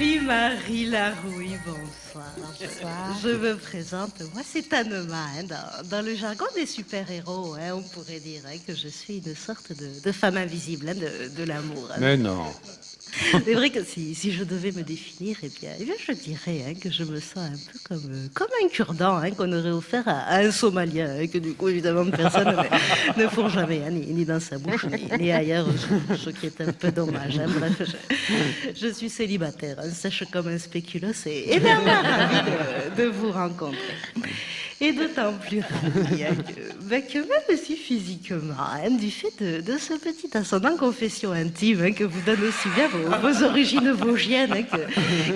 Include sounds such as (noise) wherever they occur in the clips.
La oui, bonsoir. bonsoir. Je me présente, moi c'est Anema. Hein, dans, le jargon des super-héros, hein, on pourrait dire hein, que je suis une sorte de, femme invisible hein, de, de l'amour. Mais non. (laughs) C'est vrai que si, si, je devais me définir, eh bien, eh bien je dirais hein, que je me sens un peu comme, euh, comme un cure-dent hein, qu'on aurait offert à, un Somalien, hein, que du coup, évidemment, personne (laughs) ne fourre jamais, ni, ni, dans sa bouche, ni, ailleurs, ce, qui est un peu dommage. Bref, je, je, suis célibataire, sèche comme un spéculoos et, et bien ravi de, de vous rencontrer. Et d'autant plus ravi que, que, même si physiquement, hein, du fait de, ce petit ascendant confession intime hein, que vous donne aussi bien vos, origines vosgiennes, hein,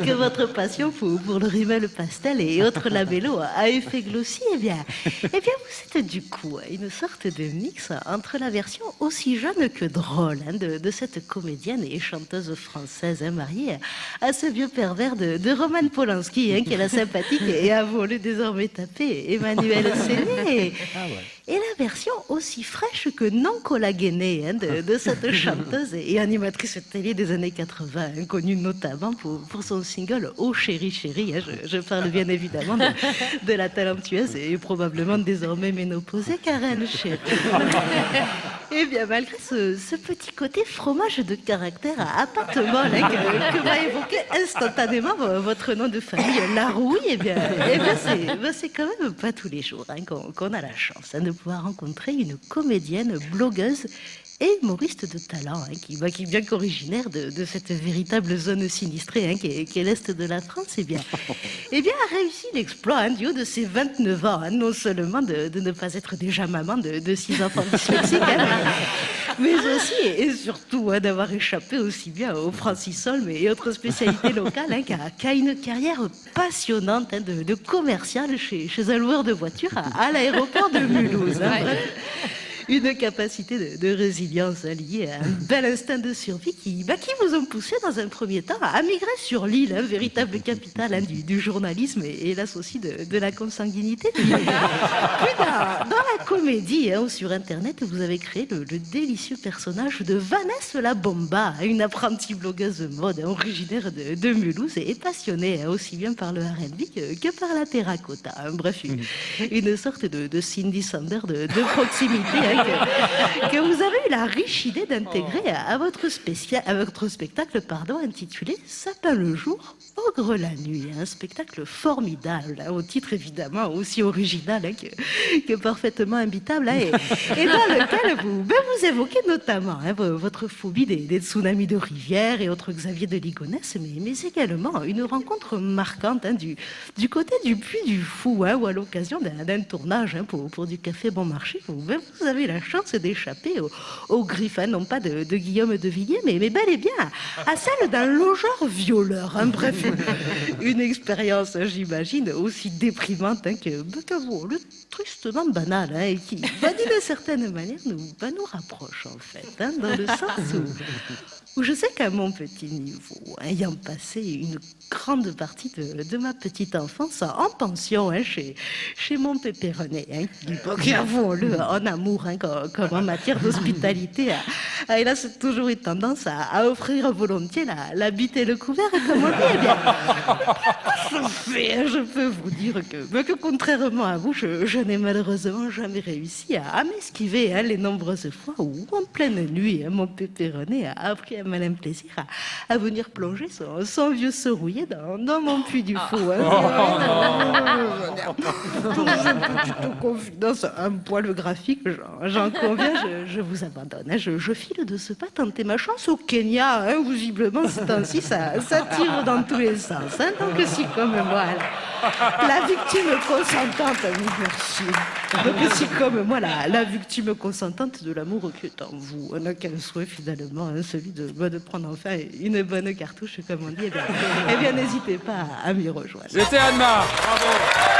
que, votre passion pour, le rimel pastel et autres labellos a effet glossy, eh bien, eh bien vous êtes du coup une sorte de mix entre la version aussi jeune que drôle de, de, cette comédienne et chanteuse française mariée à ce vieux pervers de, de Roman Polanski, qui est la sympathique et a voulu désormais taper Emmanuel (laughs) Séné. Ah et la version aussi fraîche que non collagénée hein, de, cette (laughs) chanteuse et animatrice télé des années 80, connue notamment pour, pour, son single Oh chérie chérie. Hein, je, parle bien évidemment de, la talentueuse et probablement désormais ménopausée Karen Chérie. (laughs) eh bien malgré ce, petit côté fromage de caractère à pâte molle hein, que, m'a évoqué instantanément votre nom de famille, Larouille, eh bien, eh bien ben, c'est quand même pas tous les jours qu'on a la chance de pouvoir rencontrer une comédienne, blogueuse et humoriste de talent, hein, qui, bah, qui est bien qu'originaire de, de, cette véritable zone sinistrée hein, qui est, l'Est de la France, et eh bien, et (laughs) eh bien a réussi l'exploit hein, du haut de ses 29 ans, non seulement de, de, ne pas être déjà maman de, de six enfants dyslexiques, (laughs) mais, aussi et surtout d'avoir échappé aussi bien au francisol et autres spécialités (laughs) locales, qui a, une carrière passionnante de, commercial chez, chez, un loueur de voitures à, l'aéroport de Mulhouse une capacité de, résilience liée à un bel instinct de survie qui, bah, qui vous ont poussé dans un premier temps à migrer sur l'île, hein, véritable capitale hein, du, journalisme et, hélas aussi de, la consanguinité. Puis, dans, la comédie hein, ou sur Internet, vous avez créé le, délicieux personnage de Vanessa la Bomba, une apprentie blogueuse mode originaire de, Mulhouse et passionnée aussi bien par le R&B que, par la terracotta. Bref, une, sorte de, Cindy Sander de, proximité que, vous avez eu la riche idée d'intégrer à, votre spectacle pardon, intitulé Sapin le jour, Ogre la nuit. Un spectacle formidable, hein, au titre évidemment aussi original hein, que, parfaitement imbitable, hein, et, dans lequel vous, ben, vous évoquez notamment votre phobie des, tsunamis de rivière et autres Xavier de Ligonnès, mais, également une rencontre marquante du, du côté du Puy du Fou, ou à l'occasion d'un tournage pour, du Café Bon Marché. Vous, ben, avez la chance d'échapper au, au griffin, non pas de, Guillaume de Villiers, mais, mais bel et bien à celle d'un logeur violeur. Hein, bref, (laughs) une expérience, j'imagine, aussi déprimante hein, que, bah, que bon, le tristement banal, hein, et qui, bah, d'une certaine manière, nous, bah, nous rapproche en fait, hein, dans le sens où, où je sais qu'à mon petit niveau, ayant passé une grande partie de, de ma petite enfance en pension chez, chez mon pépé René, qui, avouons-le, en amour, comme, en matière d'hospitalité, a, hélas toujours eu tendance à, offrir volontiers la, la, bite et le couvert, comme on dit. Eh bien, je, peux vous dire que, que contrairement à vous, je, n'ai malheureusement jamais réussi à, m'esquiver hein, les nombreuses fois où, en pleine nuit, hein, mon pépé René a pris un malin plaisir à, venir plonger son, son vieux serouillé dans, dans, mon puits du fou. Hein. Pour une petite confidence un poil graphique, j'en conviens, je, vous abandonne. Hein. Je, file de ce pas tenter ma chance au Kenya. Hein, visiblement, c'est ainsi, ça, ça tire dans tous les sens. Hein, donc, si comme moi, la, victime consentante, merci. Donc, si comme moi, la, victime consentante de l'amour qui est en vous, on n'a qu'un souhait finalement, hein, celui de, bah, de prendre enfin une bonne cartouche, comme on dit, eh bien, eh n'hésitez pas à m'y rejoindre. C'était Anna, bravo